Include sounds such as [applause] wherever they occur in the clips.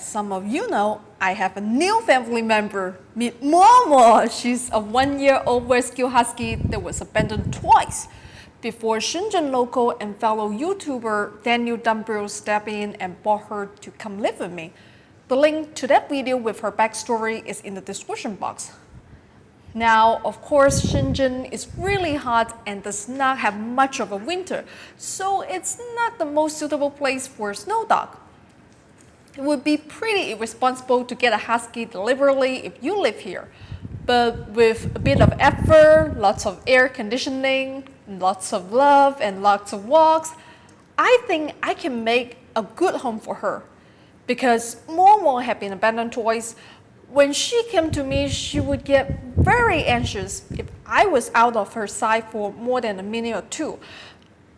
as some of you know, I have a new family member, meet Momo. She's a one-year-old rescue husky that was abandoned twice before Shenzhen local and fellow YouTuber Daniel Dumbrell stepped in and brought her to come live with me. The link to that video with her backstory is in the description box. Now, of course, Shenzhen is really hot and does not have much of a winter, so it's not the most suitable place for a snow dog. It would be pretty irresponsible to get a husky deliberately if you live here. But with a bit of effort, lots of air conditioning, lots of love, and lots of walks, I think I can make a good home for her. Because Momo had been abandoned twice, when she came to me, she would get very anxious if I was out of her sight for more than a minute or two.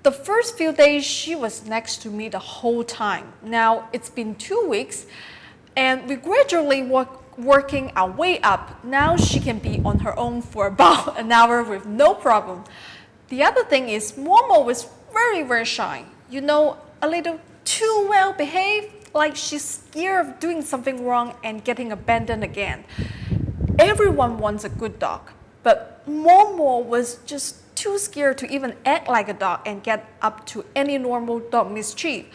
The first few days, she was next to me the whole time. Now, it's been two weeks, and we gradually work, working our way up. Now she can be on her own for [laughs] about an hour with no problem. The other thing is Momo was very, very shy. You know, a little too well behaved like she's scared of doing something wrong and getting abandoned again. Everyone wants a good dog, but Momo was just too scared to even act like a dog and get up to any normal dog mischief.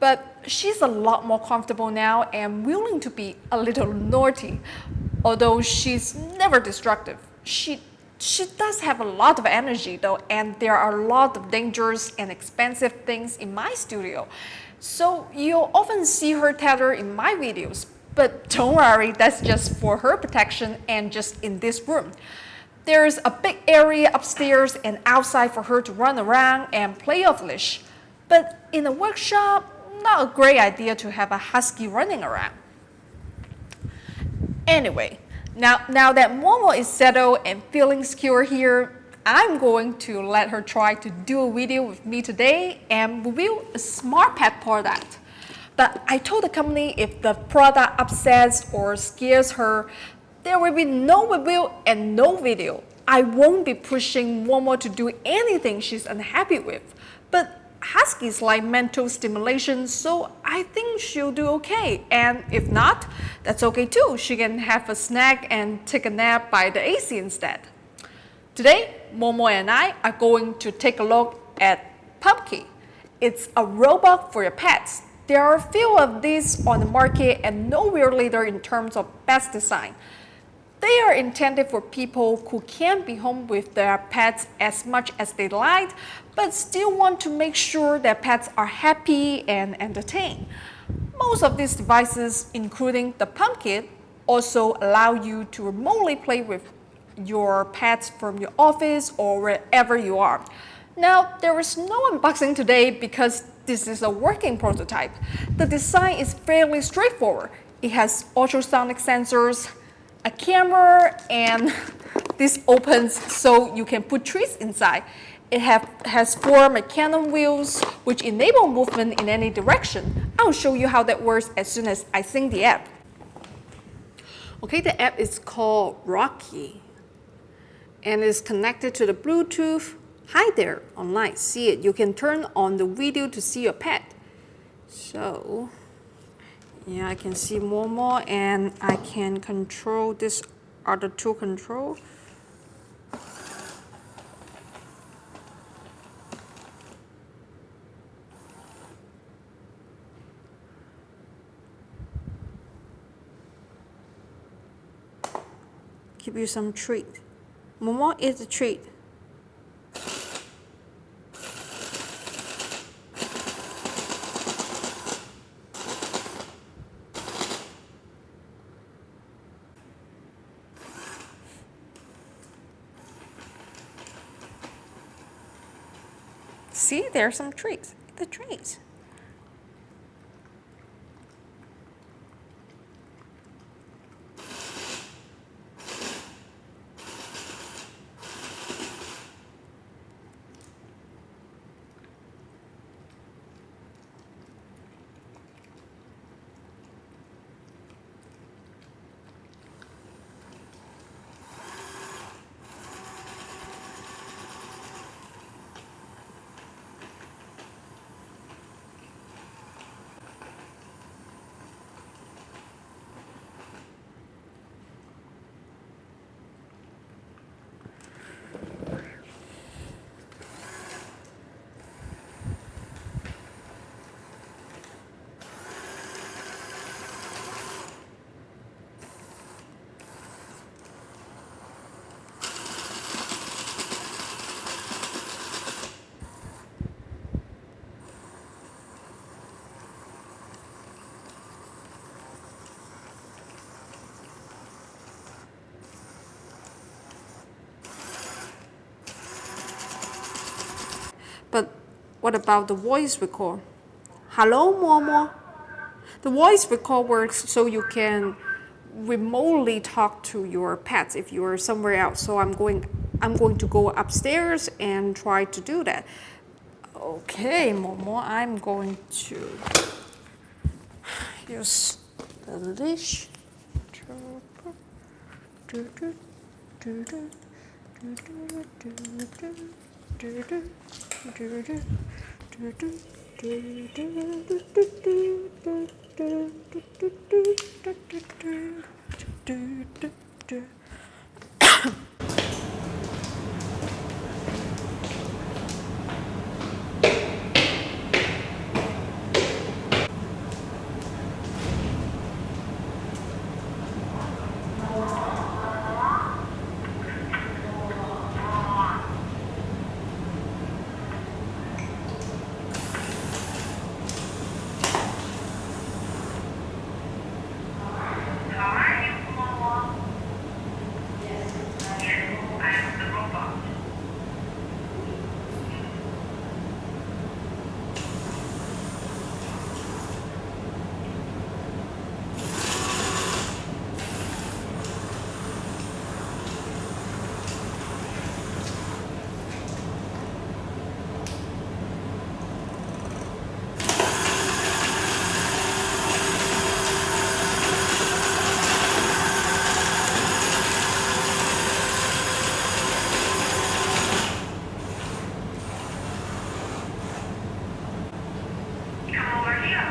But she's a lot more comfortable now and willing to be a little naughty. Although she's never destructive, she she does have a lot of energy though and there are a lot of dangerous and expensive things in my studio. So you'll often see her tether in my videos, but don't worry, that's just for her protection and just in this room. There's a big area upstairs and outside for her to run around and play off leash. But in a workshop, not a great idea to have a husky running around. Anyway, now, now that Momo is settled and feeling secure here, I'm going to let her try to do a video with me today and review a smart pet product. But I told the company if the product upsets or scares her, there will be no review and no video. I won't be pushing Momo to do anything she's unhappy with. But Huskies like mental stimulation, so I think she'll do okay. And if not, that's okay too. She can have a snack and take a nap by the AC instead. Today, Momo and I are going to take a look at Pumpkin. It's a robot for your pets. There are a few of these on the market and no real leader in terms of best design. They are intended for people who can't be home with their pets as much as they like, but still want to make sure their pets are happy and entertained. Most of these devices, including the Pumpkin, also allow you to remotely play with your pets from your office or wherever you are. Now, there is no unboxing today because this is a working prototype. The design is fairly straightforward. It has ultrasonic sensors, a camera, and [laughs] this opens so you can put trees inside. It have, has four mecanum wheels which enable movement in any direction. I'll show you how that works as soon as I sync the app. Okay, the app is called Rocky and is connected to the Bluetooth. Hi there, online, see it. You can turn on the video to see your pet. So, yeah, I can see Momo and I can control this other two control. Give you some treat. Momo is a treat. See, there are some trees. The trees. What about the voice record? Hello, Momo. The voice record works so you can remotely talk to your pets if you're somewhere else. So I'm going, I'm going to go upstairs and try to do that. Okay, Momo, I'm going to use the leash. How Come over here,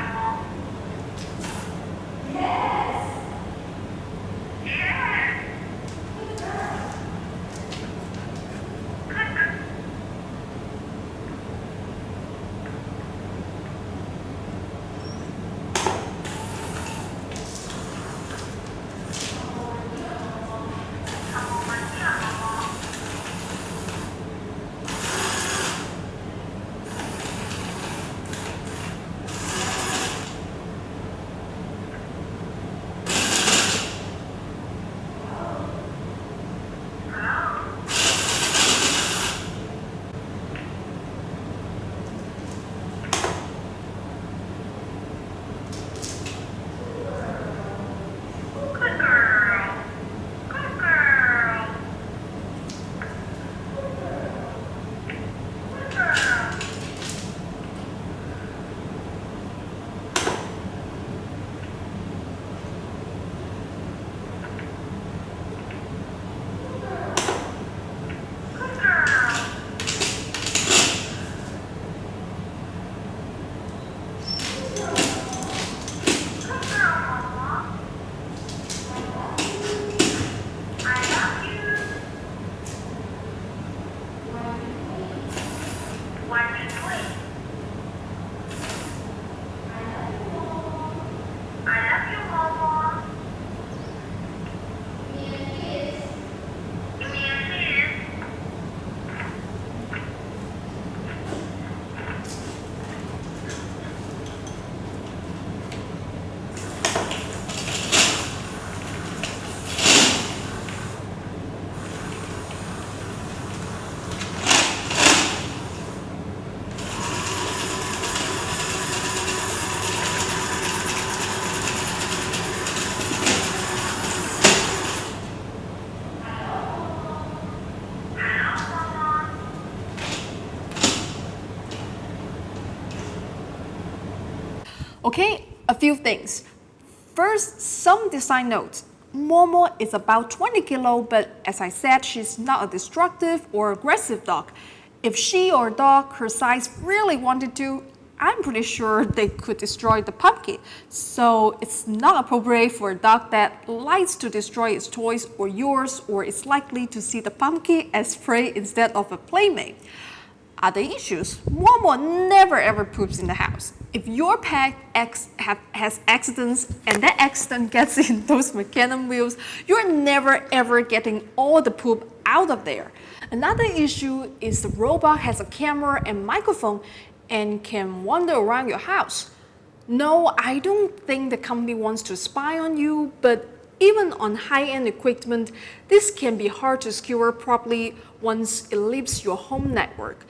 Okay, a few things. First, some design notes. Momo is about 20 kilo, but as I said, she's not a destructive or aggressive dog. If she or a dog her size really wanted to, I'm pretty sure [laughs] they could destroy the pumpkin. So it's not appropriate for a dog that likes to destroy its toys or yours or is likely to see the pumpkin as prey instead of a playmate. Other issues. Momo never ever poops in the house. If your pet ex have, has accidents and that accident [laughs] gets in those mecanum wheels, you're never ever getting all the poop out of there. Another issue is the robot has a camera and microphone and can wander around your house. No, I don't think the company wants to spy on you, but even on high-end equipment, this can be hard to secure properly once it leaves your home network.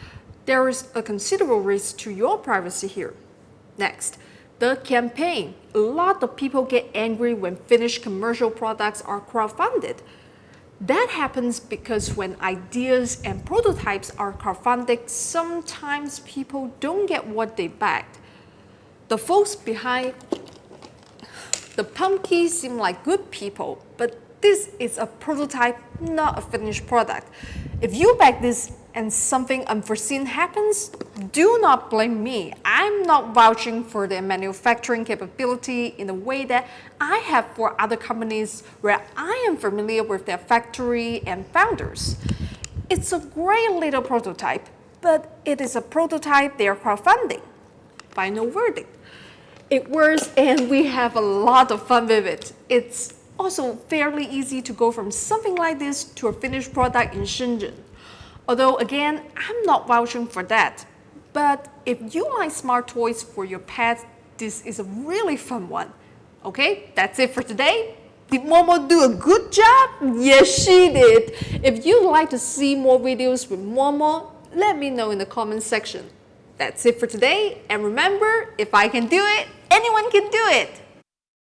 there is a considerable risk to your privacy here. Next, the campaign. A lot of people get angry when finished commercial products are crowdfunded. That happens because when ideas and prototypes are crowdfunded, sometimes people don't get what they backed. The folks behind the pumpkin seem like good people, but this is a prototype, not a finished product. If you back this and something unforeseen happens, do not blame me. I'm not vouching for their manufacturing capability in the way that I have for other companies where I am familiar with their factory and founders. It's a great little prototype, but it is a prototype they are crowdfunding. Final verdict. It works and we have a lot of fun with it. It's also fairly easy to go from something like this to a finished product in Shenzhen. Although again, I'm not vouching for that. But if you like smart toys for your pets, this is a really fun one. Okay, that's it for today. Did Momo do a good job? Yes, she did. If you'd like to see more videos with Momo, let me know in the comment section. That's it for today. And remember, if I can do it, anyone can do it.